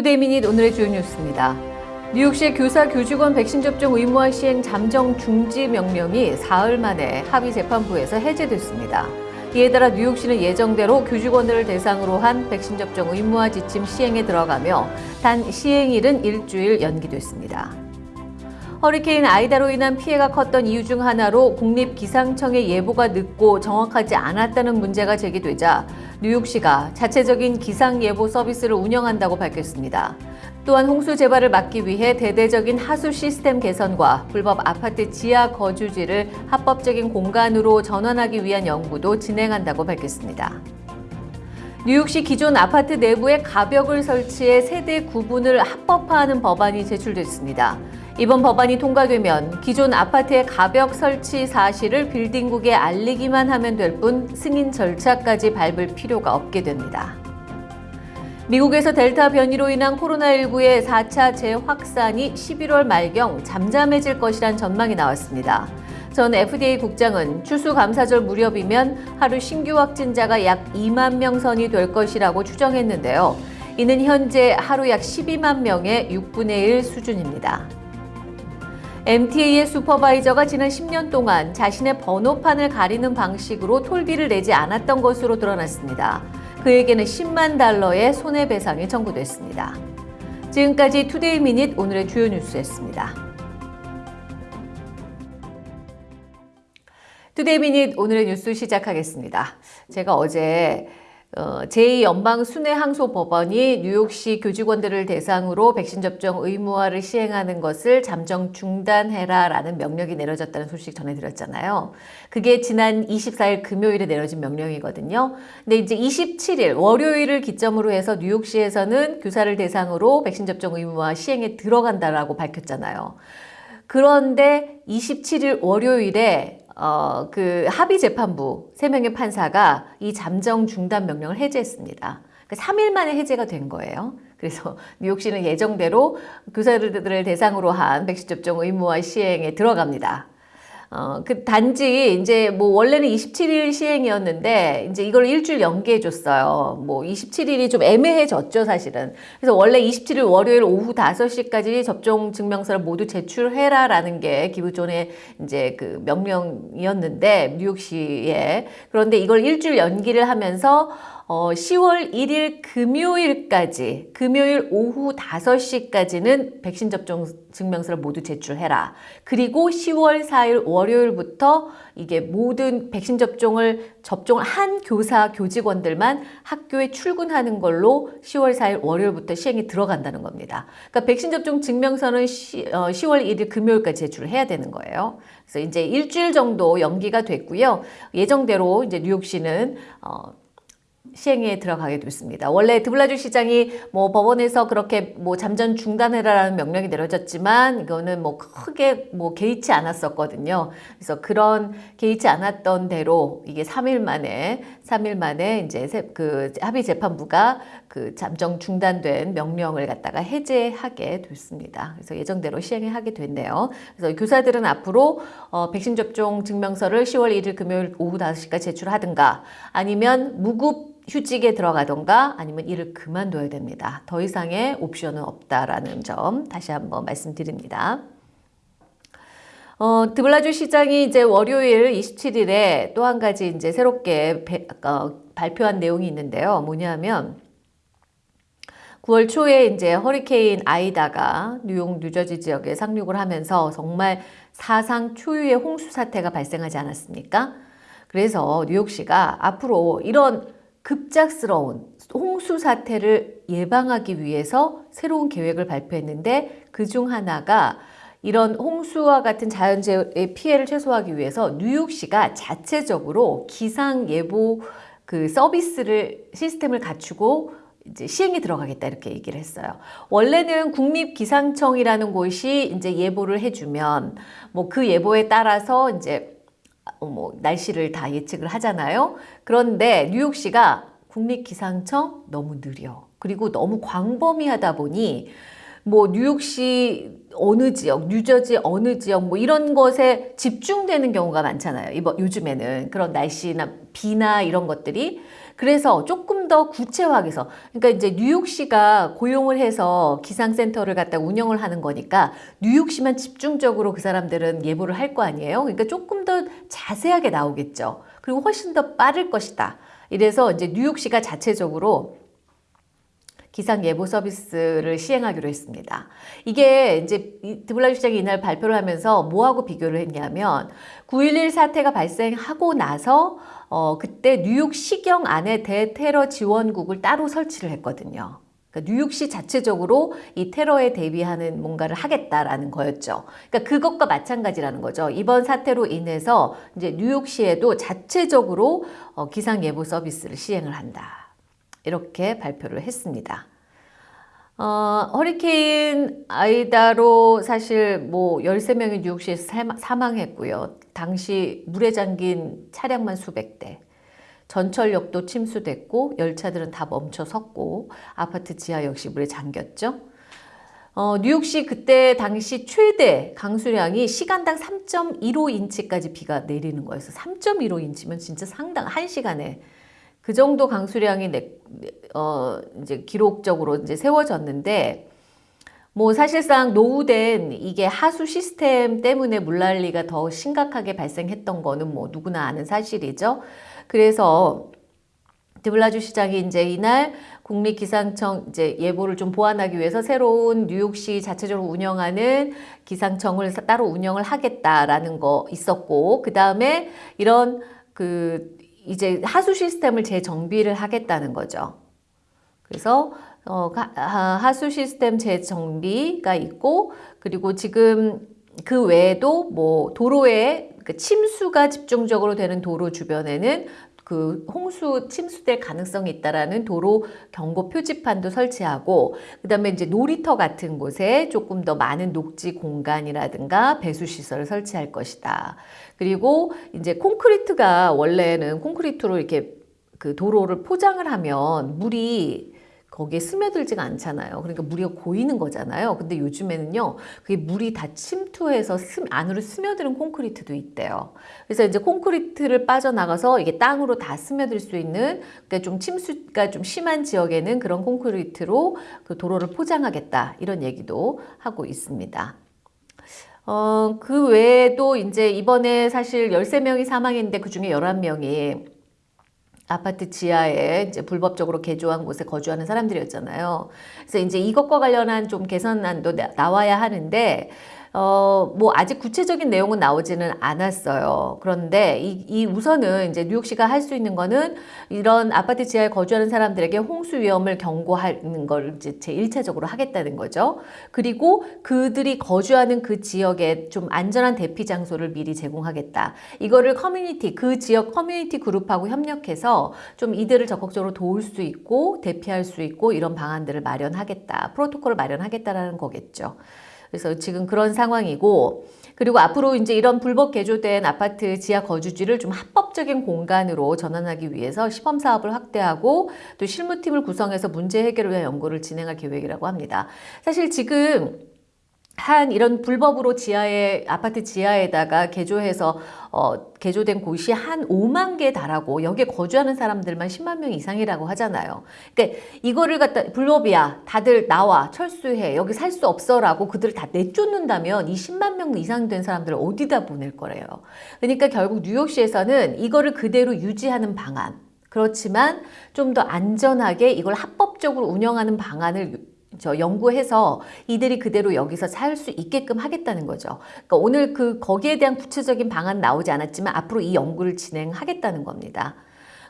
Today Minute 오늘의 주요 뉴스입니다. 뉴욕시 교사 교직원 백신 접종 의무화 시행 잠정 중지 명령이 사흘 만에 합의 재판부에서 해제됐습니다. 이에 따라 뉴욕시는 예정대로 교직원들을 대상으로 한 백신 접종 의무화 지침 시행에 들어가며 단 시행일은 일주일 연기됐습니다. 허리케인 아이다로 인한 피해가 컸던 이유 중 하나로 국립기상청의 예보가 늦고 정확하지 않았다는 문제가 제기되자 뉴욕시가 자체적인 기상예보 서비스를 운영한다고 밝혔습니다. 또한 홍수 재발을 막기 위해 대대적인 하수 시스템 개선과 불법 아파트 지하 거주지를 합법적인 공간으로 전환하기 위한 연구도 진행한다고 밝혔습니다. 뉴욕시 기존 아파트 내부에 가벽을 설치해 세대 구분을 합법화하는 법안이 제출됐습니다. 이번 법안이 통과되면 기존 아파트의 가벽 설치 사실을 빌딩국에 알리기만 하면 될 뿐 승인 절차까지 밟을 필요가 없게 됩니다. 미국에서 델타 변이로 인한 코로나19의 4차 재확산이 11월 말경 잠잠해질 것이란 전망이 나왔습니다. 전 FDA 국장은 추수감사절 무렵이면 하루 신규 확진자가 약 2만 명 선이 될 것이라고 추정했는데요. 이는 현재 하루 약 12만 명의 6분의 1 수준입니다. MTA의 슈퍼바이저가 지난 10년 동안 자신의 번호판을 가리는 방식으로 톨비를 내지 않았던 것으로 드러났습니다. 그에게는 10만 달러의 손해배상이 청구됐습니다. 지금까지 Today Minute 오늘의 주요 뉴스였습니다. Today Minute 오늘의 뉴스 시작하겠습니다. 제가 어제 어, 제2연방순회항소법원이 뉴욕시 교직원들을 대상으로 백신 접종 의무화를 시행하는 것을 잠정 중단해라 라는 명령이 내려졌다는 소식 전해드렸잖아요. 그게 지난 24일 금요일에 내려진 명령이거든요. 근데 이제 27일 월요일을 기점으로 해서 뉴욕시에서는 교사를 대상으로 백신 접종 의무화 시행에 들어간다라고 밝혔잖아요. 그런데 27일 월요일에 어, 그 합의 재판부 3명의 판사가 이 잠정 중단 명령을 해제했습니다. 그 3일 만에 해제가 된 거예요. 그래서 뉴욕시는 예정대로 교사들을 대상으로 한 백신 접종 의무화 시행에 들어갑니다. 어, 그 단지 이제 뭐 원래는 27일 시행이었는데 이제 이걸 일주일 연기해 줬어요. 뭐 27일이 좀 애매해졌죠, 사실은. 그래서 원래 27일 월요일 오후 5시까지 접종 증명서를 모두 제출해라라는 게 기부존의 이제 그 명령이었는데 뉴욕시에 그런데 이걸 일주일 연기를 하면서 어, 10월 1일 금요일까지, 금요일 오후 5시까지는 백신 접종 증명서를 모두 제출해라. 그리고 10월 4일 월요일부터 이게 모든 백신 접종을 접종을 한 교사, 교직원들만 학교에 출근하는 걸로 10월 4일 월요일부터 시행이 들어간다는 겁니다. 그러니까 백신 접종 증명서는 시, 어, 10월 1일 금요일까지 제출을 해야 되는 거예요. 그래서 이제 일주일 정도 연기가 됐고요. 예정대로 이제 뉴욕시는 어, 시행에 들어가게 됐습니다. 원래 드블라주 시장이 뭐 법원에서 그렇게 뭐 잠전 중단해라라는 명령이 내려졌지만 이거는 뭐 크게 뭐 개의치 않았었거든요. 그래서 그런 개의치 않았던 대로 이게 3일 만에 3일 만에 이제 그 합의 재판부가 그 잠정 중단된 명령을 갖다가 해제하게 됐습니다. 그래서 예정대로 시행을 하게 됐네요. 그래서 교사들은 앞으로 어, 백신 접종 증명서를 10월 1일 금요일 오후 5시까지 제출하든가 아니면 무급 휴직에 들어가던가 아니면 일을 그만둬야 됩니다. 더 이상의 옵션은 없다라는 점 다시 한번 말씀드립니다. 어, 드블라주 시장이 이제 월요일 27일에 또 한 가지 이제 새롭게 배, 어, 발표한 내용이 있는데요. 뭐냐면 9월 초에 이제 허리케인 아이다가 뉴욕, 뉴저지 지역에 상륙을 하면서 정말 사상 초유의 홍수 사태가 발생하지 않았습니까? 그래서 뉴욕시가 앞으로 이런 급작스러운 홍수 사태를 예방하기 위해서 새로운 계획을 발표했는데 그 중 하나가 이런 홍수와 같은 자연재해의 피해를 최소화하기 위해서 뉴욕시가 자체적으로 기상예보 그 서비스를 시스템을 갖추고 이제 시행에 들어가겠다 이렇게 얘기를 했어요. 원래는 국립기상청이라는 곳이 이제 예보를 해주면 뭐 그 예보에 따라서 이제 어, 뭐 날씨를 다 예측을 하잖아요. 그런데 뉴욕시가 국립기상청 너무 느려. 그리고 너무 광범위하다 보니 뭐 뉴욕시 어느 지역, 뉴저지 어느 지역 뭐 이런 것에 집중되는 경우가 많잖아요. 이번 요즘에는 그런 날씨나 비나 이런 것들이 그래서 조금 더 구체화해서 그러니까 이제 뉴욕시가 고용을 해서 기상센터를 갖다 운영을 하는 거니까 뉴욕시만 집중적으로 그 사람들은 예보를 할 거 아니에요. 그러니까 조금 더 자세하게 나오겠죠. 그리고 훨씬 더 빠를 것이다. 이래서 이제 뉴욕시가 자체적으로 기상 예보 서비스를 시행하기로 했습니다. 이게 이제 드블라주 시장이 이날 발표를 하면서 뭐하고 비교를 했냐면 9.11 사태가 발생하고 나서 어 그때 뉴욕 시경 안에 대테러 지원국을 따로 설치를 했거든요. 그러니까 뉴욕시 자체적으로 이 테러에 대비하는 뭔가를 하겠다라는 거였죠. 그러니까 그것과 마찬가지라는 거죠. 이번 사태로 인해서 이제 뉴욕시에도 자체적으로 어 기상 예보 서비스를 시행을 한다. 이렇게 발표를 했습니다. 어, 허리케인 아이다로 사실 뭐 13명이 뉴욕시에서 사망했고요. 당시 물에 잠긴 차량만 수백 대. 전철역도 침수됐고 열차들은 다 멈춰 섰고 아파트 지하 역시 물에 잠겼죠. 어, 뉴욕시 그때 당시 최대 강수량이 시간당 3.15인치까지 비가 내리는 거였어. 3.15인치면 진짜 상당 한 시간에 그 정도 강수량이 내, 어, 이제 기록적으로 이제 세워졌는데 뭐 사실상 노후된 이게 하수 시스템 때문에 물난리가 더 심각하게 발생했던 거는 뭐 누구나 아는 사실이죠. 그래서 드블라주 시장이 이제 이날 국립기상청 이제 예보를 좀 보완하기 위해서 새로운 뉴욕시 자체적으로 운영하는 기상청을 따로 운영을 하겠다라는 거 있었고 그 다음에 이런 그 이제 하수 시스템을 재정비를 하겠다는 거죠. 그래서 어, 하수 시스템 재정비가 있고 그리고 지금 그 외에도 뭐 도로에 그 침수가 집중적으로 되는 도로 주변에는 그 홍수 침수될 가능성이 있다라는 도로 경고 표지판도 설치하고 그다음에 이제 놀이터 같은 곳에 조금 더 많은 녹지 공간이라든가 배수 시설을 설치할 것이다. 그리고 이제 콘크리트가 원래는 콘크리트로 이렇게 그 도로를 포장을 하면 물이 거기에 스며들지가 않잖아요. 그러니까 물이 고이는 거잖아요. 근데 요즘에는요, 그게 물이 다 침투해서 스, 안으로 스며드는 콘크리트도 있대요. 그래서 이제 콘크리트를 빠져나가서 이게 땅으로 다 스며들 수 있는, 그러니까 좀 침수가 좀 심한 지역에는 그런 콘크리트로 그 도로를 포장하겠다. 이런 얘기도 하고 있습니다. 어, 그 외에도 이제 이번에 사실 13명이 사망했는데 그 중에 11명이 아파트 지하에 이제 불법적으로 개조한 곳에 거주하는 사람들이었잖아요. 그래서 이제 이것과 관련한 좀 개선안도 나와야 하는데 어, 뭐 아직 구체적인 내용은 나오지는 않았어요. 그런데 이, 이 우선은 이제 뉴욕시가 할 수 있는 거는 이런 아파트 지하에 거주하는 사람들에게 홍수 위험을 경고하는 걸 이제 제 1차적으로 하겠다는 거죠. 그리고 그들이 거주하는 그 지역에 좀 안전한 대피 장소를 미리 제공하겠다. 이거를 커뮤니티, 그 지역 커뮤니티 그룹하고 협력해서 좀 이들을 적극적으로 도울 수 있고 대피할 수 있고 이런 방안들을 마련하겠다. 프로토콜을 마련하겠다라는 거겠죠. 그래서 지금 그런 상황이고 그리고 앞으로 이제 이런 불법 개조된 아파트 지하 거주지를 좀 합법적인 공간으로 전환하기 위해서 시범 사업을 확대하고 또 실무팀을 구성해서 문제 해결을 위한 연구를 진행할 계획이라고 합니다. 사실 지금 한 이런 불법으로 지하에 아파트 지하에다가 개조해서 어, 개조된 곳이 한 5만 개 달하고 여기에 거주하는 사람들만 10만 명 이상이라고 하잖아요. 그러니까 이거를 갖다 불법이야. 다들 나와 철수해. 여기 살 수 없어라고 그들을 다 내쫓는다면 이 10만 명 이상 된 사람들을 어디다 보낼 거래요. 그러니까 결국 뉴욕시에서는 이거를 그대로 유지하는 방안 그렇지만 좀 더 안전하게 이걸 합법적으로 운영하는 방안을 저 연구해서 이들이 그대로 여기서 살 수 있게끔 하겠다는 거죠. 그러니까 오늘 그 거기에 대한 구체적인 방안 나오지 않았지만 앞으로 이 연구를 진행하겠다는 겁니다.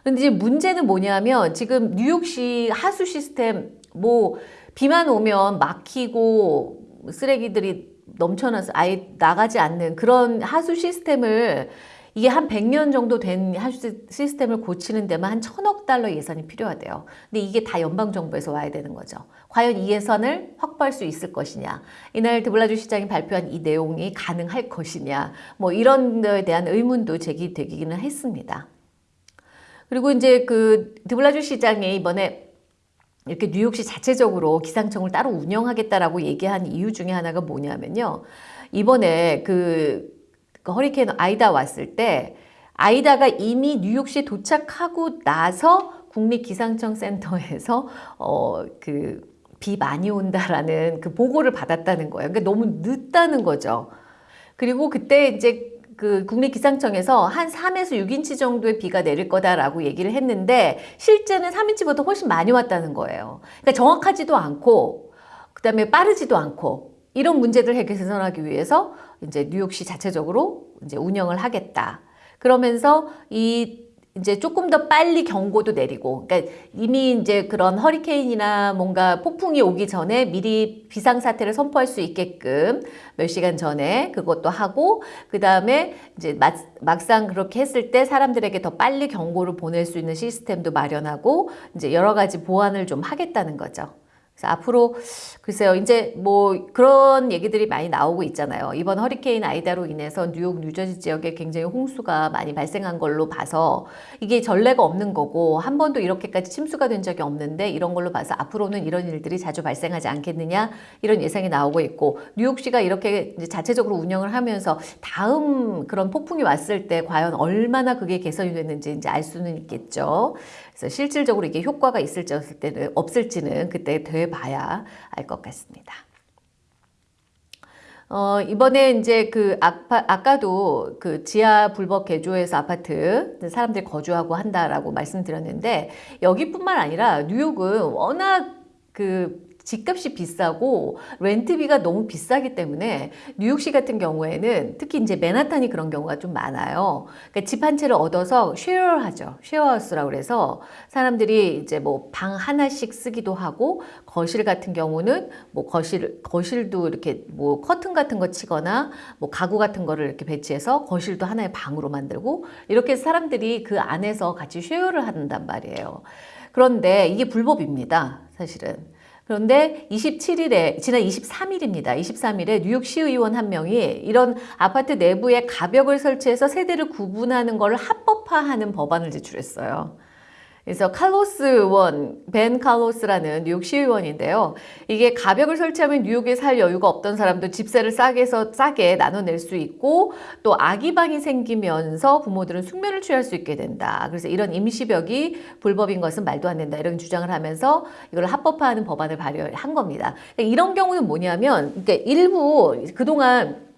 근데 이제 문제는 뭐냐면 지금 뉴욕시 하수 시스템 뭐 비만 오면 막히고 쓰레기들이 넘쳐나서 아예 나가지 않는 그런 하수 시스템을 이게 한 100년 정도 된 시스템을 고치는 데만 한 천억 달러 예산이 필요하대요. 근데 이게 다 연방정부에서 와야 되는 거죠. 과연 이 예산을 확보할 수 있을 것이냐. 이날 드블라주 시장이 발표한 이 내용이 가능할 것이냐. 뭐 이런 데에 대한 의문도 제기되기는 했습니다. 그리고 이제 그 드블라주 시장이 이번에 이렇게 뉴욕시 자체적으로 기상청을 따로 운영하겠다라고 얘기한 이유 중에 하나가 뭐냐면요. 이번에 그 그 허리케인 아이다 왔을 때 아이다가 이미 뉴욕시에 도착하고 나서 국립기상청 센터에서 어, 그 비 많이 온다라는 그 보고를 받았다는 거예요. 그러니까 너무 늦다는 거죠. 그리고 그때 이제 그 국립기상청에서 한 3에서 6인치 정도의 비가 내릴 거다라고 얘기를 했는데 실제는 3인치보다 훨씬 많이 왔다는 거예요. 그러니까 정확하지도 않고 그 다음에 빠르지도 않고 이런 문제들 해결하기 위해서 이제 뉴욕시 자체적으로 이제 운영을 하겠다. 그러면서 이 이제 조금 더 빨리 경고도 내리고, 그러니까 이미 이제 그런 허리케인이나 뭔가 폭풍이 오기 전에 미리 비상사태를 선포할 수 있게끔 몇 시간 전에 그것도 하고, 그 다음에 이제 막 상 그렇게 했을 때 사람들에게 더 빨리 경고를 보낼 수 있는 시스템도 마련하고, 이제 여러 가지 보완을 좀 하겠다는 거죠. 그래서 앞으로 글쎄요 이제 뭐 그런 얘기들이 많이 나오고 있잖아요. 이번 허리케인 아이다로 인해서 뉴욕, 뉴저지 지역에 굉장히 홍수가 많이 발생한 걸로 봐서 이게 전례가 없는 거고 한 번도 이렇게까지 침수가 된 적이 없는데 이런 걸로 봐서 앞으로는 이런 일들이 자주 발생하지 않겠느냐 이런 예상이 나오고 있고 뉴욕시가 이렇게 자체적으로 운영을 하면서 다음 그런 폭풍이 왔을 때 과연 얼마나 그게 개선이 됐는지 이제 알 수는 있겠죠. 그래서 실질적으로 이게 효과가 있을지 없을지는, 없을지는 그때 돼 봐야 알 것 같습니다. 어, 이번에 이제 그 아파, 아까도 그 지하 불법 개조해서 아파트 사람들이 거주하고 한다라고 말씀드렸는데 여기뿐만 아니라 뉴욕은 워낙 그 집값이 비싸고 렌트비가 너무 비싸기 때문에 뉴욕시 같은 경우에는 특히 이제 맨하탄이 그런 경우가 좀 많아요. 그러니까 집 한 채를 얻어서 쉐어하죠. 쉐어하우스라고 그래서 사람들이 이제 뭐 방 하나씩 쓰기도 하고 거실 같은 경우는 뭐 거실 거실도 이렇게 뭐 커튼 같은 거 치거나 뭐 가구 같은 거를 이렇게 배치해서 거실도 하나의 방으로 만들고 이렇게 사람들이 그 안에서 같이 쉐어를 한단 말이에요. 그런데 이게 불법입니다. 사실은. 그런데 27일에 지난 23일입니다. 23일에 뉴욕 시의원 한 명이 이런 아파트 내부에 가벽을 설치해서 세대를 구분하는 것을 합법화하는 법안을 제출했어요. 그래서 칼로스 의원, 벤 칼로스라는 뉴욕 시의원인데요. 이게 가벽을 설치하면 뉴욕에 살 여유가 없던 사람도 집세를 싸게 해서 싸게 나눠낼 수 있고 또 아기방이 생기면서 부모들은 숙면을 취할 수 있게 된다. 그래서 이런 임시벽이 불법인 것은 말도 안 된다. 이런 주장을 하면서 이걸 합법화하는 법안을 발의한 겁니다. 이런 경우는 뭐냐면 그러니까 일부 그동안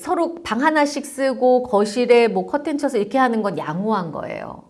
서로 방 하나씩 쓰고 거실에 뭐 커튼 쳐서 이렇게 하는 건 양호한 거예요.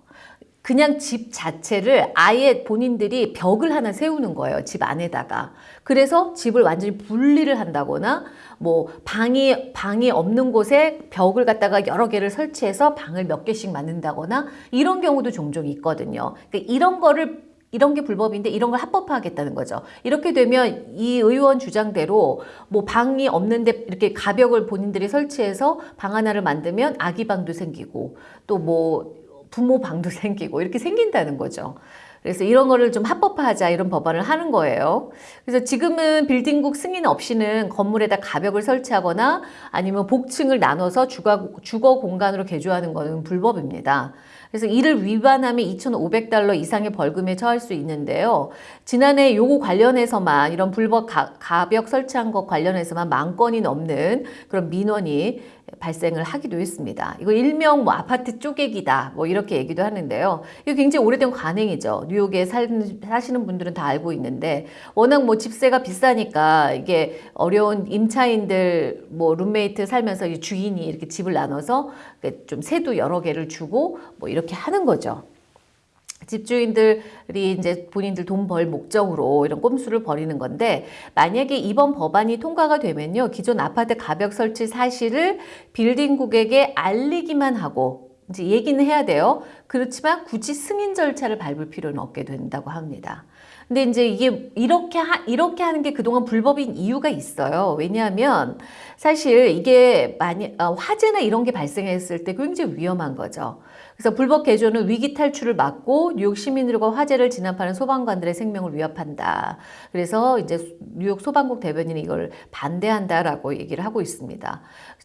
그냥 집 자체를 아예 본인들이 벽을 하나 세우는 거예요. 집 안에다가. 그래서 집을 완전히 분리를 한다거나 뭐 방이 방이 없는 곳에 벽을 갖다가 여러 개를 설치해서 방을 몇 개씩 만든다거나 이런 경우도 종종 있거든요. 그러니까 이런 거를 이런 게 불법인데 이런 걸 합법화하겠다는 거죠. 이렇게 되면 이 의원 주장대로 뭐 방이 없는데 이렇게 가벽을 본인들이 설치해서 방 하나를 만들면 아기 방도 생기고 또뭐 부모 방도 생기고 이렇게 생긴다는 거죠. 그래서 이런 거를 좀 합법화하자 이런 법안을 하는 거예요. 그래서 지금은 빌딩국 승인 없이는 건물에다 가벽을 설치하거나 아니면 복층을 나눠서 주거, 주거 공간으로 개조하는 것은 불법입니다. 그래서 이를 위반하면 2,500달러 이상의 벌금에 처할 수 있는데요. 지난해 요거 관련해서만 이런 불법 가, 가벽 설치한 것 관련해서만 만 건이 넘는 그런 민원이 발생을 하기도 했습니다. 이거 일명 뭐 아파트 쪼개기다 뭐 이렇게 얘기도 하는데요. 이거 굉장히 오래된 관행이죠. 뉴욕에 살, 사시는 분들은 다 알고 있는데 워낙 뭐 집세가 비싸니까 이게 어려운 임차인들 뭐 룸메이트 살면서 주인이 이렇게 집을 나눠서 좀 세도 여러 개를 주고 뭐 이렇게 하는 거죠. 집주인들이 이제 본인들 돈 벌 목적으로 이런 꼼수를 벌이는 건데 만약에 이번 법안이 통과가 되면요. 기존 아파트 가벽 설치 사실을 빌딩국에게 알리기만 하고 이제 얘기는 해야 돼요. 그렇지만 굳이 승인 절차를 밟을 필요는 없게 된다고 합니다. 근데 이제 이게 이렇게 하, 이렇게 하는 게 그동안 불법인 이유가 있어요. 왜냐하면 사실 이게 많이 어, 화재나 이런 게 발생했을 때 굉장히 위험한 거죠. 그래서 불법 개조는 위기 탈출을 막고 뉴욕 시민들과 화재를 진압하는 소방관들의 생명을 위협한다. 그래서 이제 뉴욕 소방국 대변인이 이걸 반대한다라고 얘기를 하고 있습니다.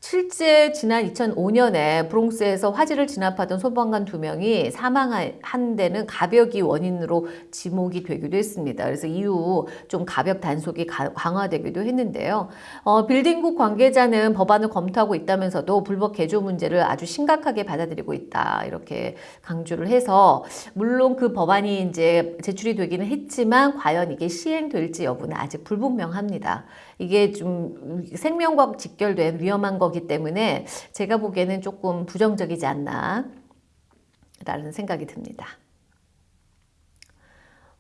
실제 지난 2005년에 브롱스에서 화재를 진압하던 소방관 두 명이 사망한 데는 가벽이 원인으로 지목이 되기도 했습니다. 그래서 이후 좀 가벽 단속이 강화되기도 했는데요. 어, 빌딩국 관계자는 법안을 검토하고 있다면서도 불법 개조 문제를 아주 심각하게 받아들이고 있다. 이렇게 강조를 해서 물론 그 법안이 이제 제출이 되기는 했지만 과연 이게 시행될지 여부는 아직 불분명합니다. 이게 좀 생명과 직결된 위험한 거기 때문에 제가 보기에는 조금 부정적이지 않나 라는 생각이 듭니다.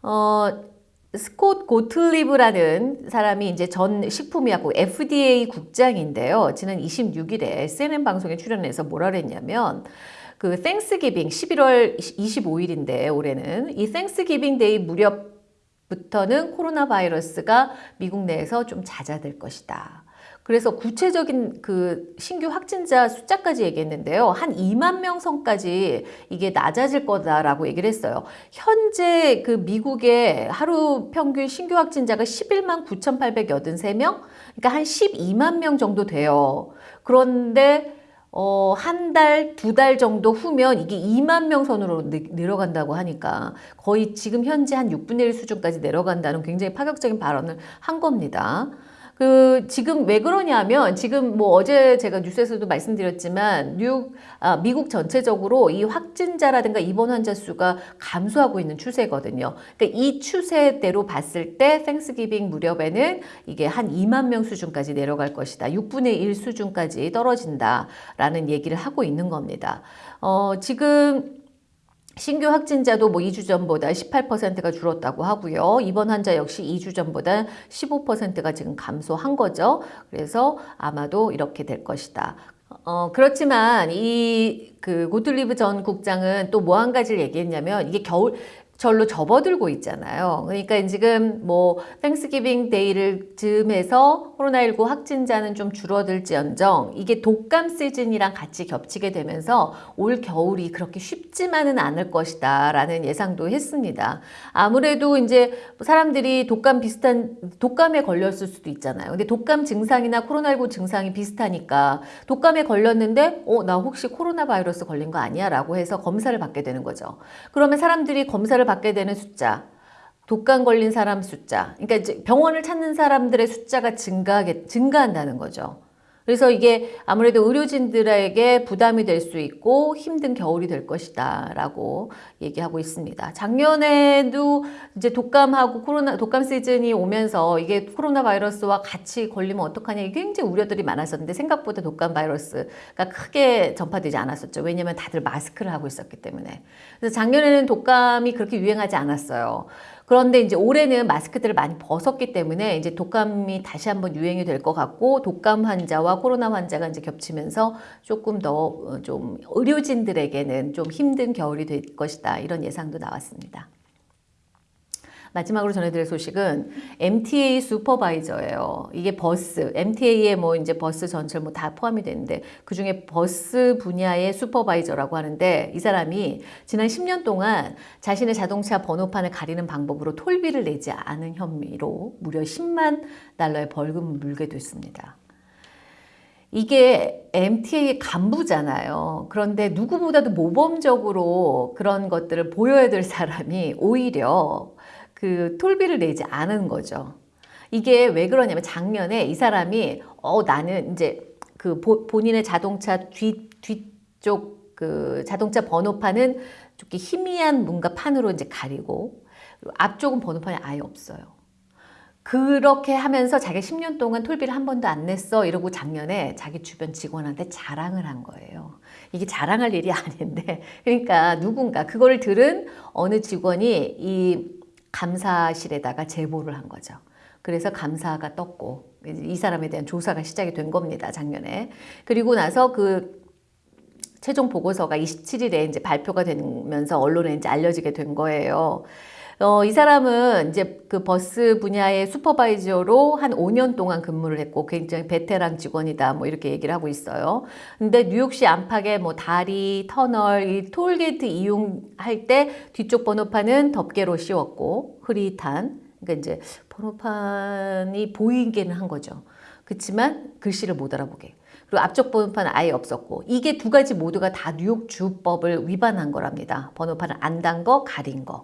어, 스콧 고틀리브라는 사람이 이제 전 식품의약국 FDA 국장인데요. 지난 26일에 CNN 방송에 출연해서 뭐라 그랬냐면 그 Thanksgiving 11월 25일인데 올해는 이 Thanksgiving Day 무렵 부터는 코로나 바이러스가 미국 내에서 좀 잦아들 것이다. 그래서 구체적인 그 신규 확진자 숫자까지 얘기했는데요. 한 2만 명 선까지 이게 낮아질 거다라고 얘기를 했어요. 현재 그 미국의 하루 평균 신규 확진자가 11만 9,883명? 그러니까 한 12만 명 정도 돼요. 그런데 어, 한 달, 두 달 정도 후면 이게 2만 명 선으로 내려간다고 하니까 거의 지금 현재 한 6분의 1 수준까지 내려간다는 굉장히 파격적인 발언을 한 겁니다. 그 지금 왜 그러냐면 지금 뭐 어제 제가 뉴스에서도 말씀드렸지만 뉴 아, 미국 전체적으로 이 확진자라든가 입원 환자 수가 감소하고 있는 추세거든요. 그러니까 이 추세대로 봤을 때 Thanksgiving 무렵에는 이게 한 2만 명 수준까지 내려갈 것이다. 6분의 1 수준까지 떨어진다라는 얘기를 하고 있는 겁니다. 어, 지금 신규 확진자도 뭐 2주 전보다 18%가 줄었다고 하고요. 입원 환자 역시 2주 전보다 15%가 지금 감소한 거죠. 그래서 아마도 이렇게 될 것이다. 어, 그렇지만 이 그 고틀리브 전 국장은 또 뭐 한 가지를 얘기했냐면 이게 겨울철로 접어들고 있잖아요. 그러니까 지금 뭐 Thanksgiving Day를 즈음해서 코로나19 확진자는 좀 줄어들지언정 이게 독감 시즌이랑 같이 겹치게 되면서 올 겨울이 그렇게 쉽지만은 않을 것이다 라는 예상도 했습니다. 아무래도 이제 사람들이 독감 비슷한 독감에 걸렸을 수도 있잖아요. 근데 독감 증상이나 코로나19 증상이 비슷하니까 독감에 걸렸는데 어 나 혹시 코로나 바이러스 걸린 거 아니야? 라고 해서 검사를 받게 되는 거죠. 그러면 사람들이 검사를 받게 되는 숫자, 독감 걸린 사람 숫자, 그러니까 이제 병원을 찾는 사람들의 숫자가 증가하게, 증가한다는 거죠. 그래서 이게 아무래도 의료진들에게 부담이 될 수 있고 힘든 겨울이 될 것이다 라고 얘기하고 있습니다. 작년에도 이제 독감하고 코로나, 독감 시즌이 오면서 이게 코로나 바이러스와 같이 걸리면 어떡하냐 굉장히 우려들이 많았었는데 생각보다 독감 바이러스가 크게 전파되지 않았었죠. 왜냐하면 다들 마스크를 하고 있었기 때문에. 그래서 작년에는 독감이 그렇게 유행하지 않았어요. 그런데 이제 올해는 마스크들을 많이 벗었기 때문에 이제 독감이 다시 한번 유행이 될 것 같고 독감 환자와 코로나 환자가 이제 겹치면서 조금 더 좀 의료진들에게는 좀 힘든 겨울이 될 것이다 이런 예상도 나왔습니다. 마지막으로 전해드릴 소식은 MTA 슈퍼바이저예요. 이게 버스, MTA에 뭐 이제 버스 전철 뭐 다 포함이 되는데 그 중에 버스 분야의 supervisor라고 하는데 이 사람이 지난 10년 동안 자신의 자동차 번호판을 가리는 방법으로 toll비를 내지 않은 혐의로 무려 10만 달러의 벌금을 물게 됐습니다. 이게 MTA의 간부잖아요. 그런데 누구보다도 모범적으로 그런 것들을 보여야 될 사람이 오히려 그 톨비를 내지 않은 거죠. 이게 왜 그러냐면 작년에 이 사람이 어 나는 이제 그 보, 본인의 자동차 뒤 뒤쪽 그 자동차 번호판은 이렇게 희미한 뭔가 판으로 이제 가리고 앞쪽은 번호판이 아예 없어요. 그렇게 하면서 자기 10년 동안 톨비를 한 번도 안 냈어 이러고 작년에 자기 주변 직원한테 자랑을 한 거예요. 이게 자랑할 일이 아닌데 그러니까 누군가 그걸 들은 어느 직원이 이 감사실에다가 제보를 한 거죠. 그래서 감사가 떴고 이 사람에 대한 조사가 시작이 된 겁니다. 작년에. 그리고 나서 그 최종 보고서가 27일에 이제 발표가 되면서 언론에 이제 알려지게 된 거예요. 어, 이 사람은 이제 그 버스 분야의 supervisor로 한 5년 동안 근무를 했고 굉장히 베테랑 직원이다 뭐 이렇게 얘기를 하고 있어요. 근데 뉴욕시 안팎의 뭐 다리, 터널, 이 톨게이트 이용할 때 뒤쪽 번호판은 덮개로 씌웠고 흐릿한 그러니까 이제 번호판이 보이기는 한 거죠. 그렇지만 글씨를 못 알아보게. 그리고 앞쪽 번호판은 아예 없었고 이게 두 가지 모두가 다 뉴욕 주법을 위반한 거랍니다. 번호판을 안 단 거, 가린 거.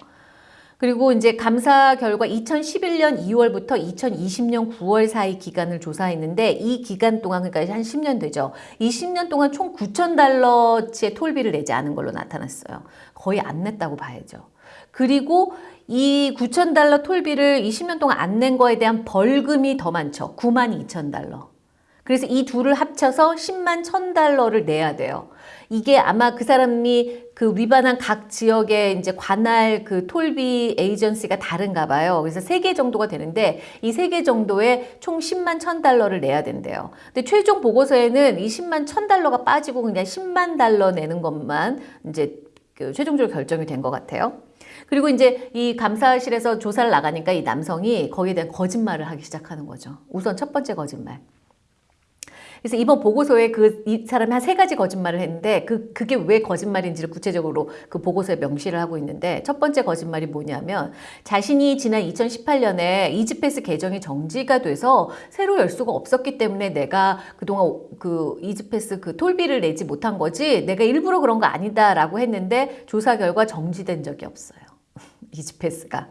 그리고 이제 감사 결과 2011년 2월부터 2020년 9월 사이 기간을 조사했는데 이 기간 동안 그러니까 한 10년 되죠. 이 10년 동안 총 9천 달러치의 톨비를 내지 않은 걸로 나타났어요. 거의 안 냈다고 봐야죠. 그리고 이 9천 달러 톨비를 20년 동안 안 낸 거에 대한 벌금이 더 많죠. 9만 2천 달러. 그래서 이 둘을 합쳐서 10만 1천 달러를 내야 돼요. 이게 아마 그 사람이 그 위반한 각 지역의 이제 관할 그 톨비 에이전시가 다른가 봐요. 그래서 세 개 정도가 되는데 이 세 개 정도에 총 10만 1천 달러를 내야 된대요. 근데 최종 보고서에는 이 10만 1천 달러가 빠지고 그냥 10만 달러 내는 것만 이제 그 최종적으로 결정이 된 것 같아요. 그리고 이제 이 감사실에서 조사를 나가니까 이 남성이 거기에 대한 거짓말을 하기 시작하는 거죠. 우선 첫 번째 거짓말. 그래서 이번 보고서에 그 이 사람이 한 세 가지 거짓말을 했는데 그 그게 왜 거짓말인지를 구체적으로 그 보고서에 명시를 하고 있는데 첫 번째 거짓말이 뭐냐면 자신이 지난 2018년에 이지패스 계정이 정지가 돼서 새로 열 수가 없었기 때문에 내가 그동안 그 이지패스 그 톨비를 내지 못한 거지 내가 일부러 그런 거 아니다라고 했는데 조사 결과 정지된 적이 없어요. 이지패스가.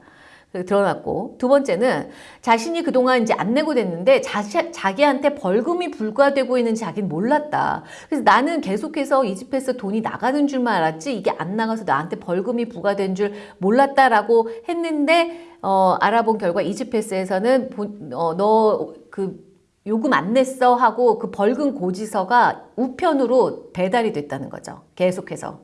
드러났고 두 번째는 자신이 그동안 이제 안 내고 됐는데 자시, 자기한테 벌금이 불과되고 있는지 자기는 몰랐다. 그래서 나는 계속해서 이집에서 돈이 나가는 줄만 알았지 이게 안 나가서 나한테 벌금이 부과된 줄 몰랐다라고 했는데 어, 알아본 결과 이집패스에서는 어, 너그 요금 안 냈어 하고 그 벌금 고지서가 우편으로 배달이 됐다는 거죠. 계속해서.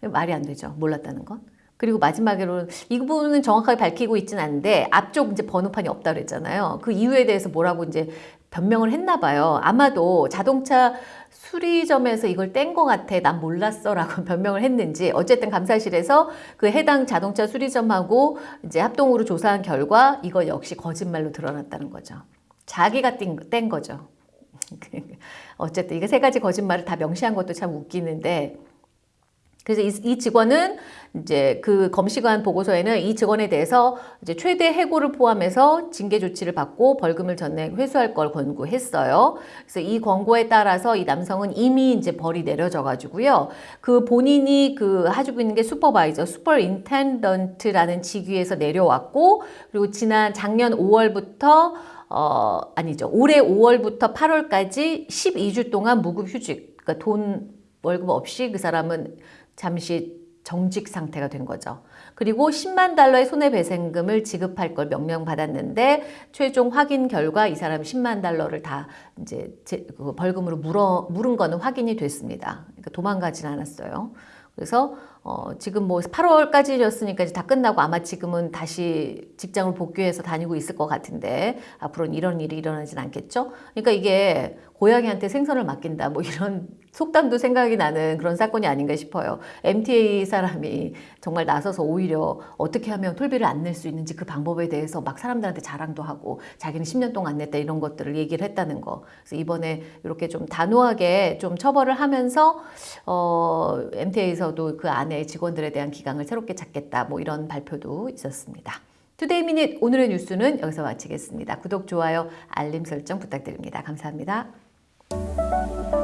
말이 안 되죠. 몰랐다는 건. 그리고 마지막으로는 이 부분은 정확하게 밝히고 있지는 않은데 앞쪽 이제 번호판이 없다 그랬잖아요. 그 이유에 대해서 뭐라고 이제 변명을 했나 봐요. 아마도 자동차 수리점에서 이걸 뗀것 같아. 난 몰랐어. 라고 변명을 했는지. 어쨌든 감사실에서 그 해당 자동차 수리점하고 이제 합동으로 조사한 결과 이거 역시 거짓말로 드러났다는 거죠. 자기가 뗀, 뗀 거죠. 어쨌든 이게 세 가지 거짓말을 다 명시한 것도 참 웃기는데 그래서 이, 이, 직원은 이제 그 검시관 보고서에는 이 직원에 대해서 이제 최대 해고를 포함해서 징계 조치를 받고 벌금을 전액 회수할 걸 권고했어요. 그래서 이 권고에 따라서 이 남성은 이미 이제 벌이 내려져 가지고요. 그 본인이 그 하주고 있는 게 supervisor, superintendent라는 직위에서 내려왔고 그리고 지난 작년 5월부터 어 아니죠. 올해 5월부터 8월까지 12주 동안 무급 휴직. 그러니까 돈 월급 없이 그 사람은 잠시 정직 상태가 된 거죠. 그리고 10만 달러의 손해배상금을 지급할 걸 명령받았는데 최종 확인 결과 이 사람이 10만 달러를 다 이제 그 벌금으로 물어, 물은 거는 확인이 됐습니다. 그러니까 도망가진 않았어요. 그래서 어, 지금 뭐 8월까지였으니까 이제 다 끝나고 아마 지금은 다시 직장을 복귀해서 다니고 있을 것 같은데 앞으로는 이런 일이 일어나진 않겠죠. 그러니까 이게 고양이한테 생선을 맡긴다 뭐 이런 속담도 생각이 나는 그런 사건이 아닌가 싶어요. MTA 사람이 정말 나서서 오히려 어떻게 하면 toll비를 안 낼 수 있는지 그 방법에 대해서 막 사람들한테 자랑도 하고 자기는 10년 동안 안 냈다 이런 것들을 얘기를 했다는 거. 그래서 이번에 이렇게 좀 단호하게 좀 처벌을 하면서 어, MTA에서도 그 안에 직원들에 대한 기강을 새롭게 잡겠다 뭐 이런 발표도 있었습니다. Today Minute 오늘의 뉴스는 여기서 마치겠습니다. 구독, 좋아요, 알림 설정 부탁드립니다. 감사합니다. Thank you.